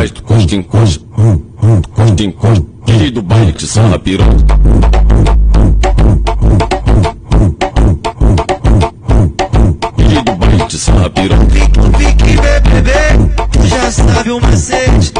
atrás do costa em costa, costa em costa, DJ do baile que sarra piroca. DJ do baile que sarra piroca. Pique, pique, bebê, tu já sabe o macete.